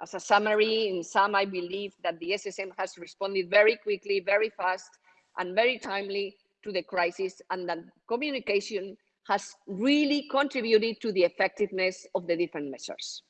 as a summary, in sum, I believe that the SSM has responded very quickly, very fast, and very timely to the crisis, and that communication has really contributed to the effectiveness of the different measures.